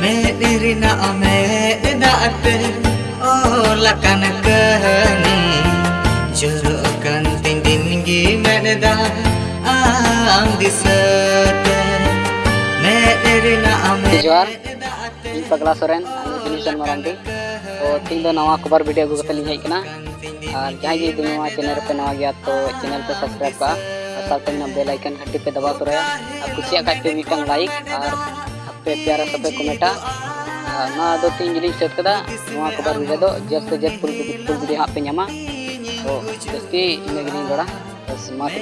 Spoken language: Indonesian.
me irina me date o la kanakani jero kan tin din gi meneda am disate me irina me jor i channel pe nawa gya channel pe subscribe ka icon hatte pe daba to raha aur kuchya like पे प्यारा सा पे कमेटा ना दो तीन जिली सेट कदा वहाँ को बार जब से जब पुल पुल भी यहाँ पे नमा तो जस्ते इने गिनी दोड़ा बस मात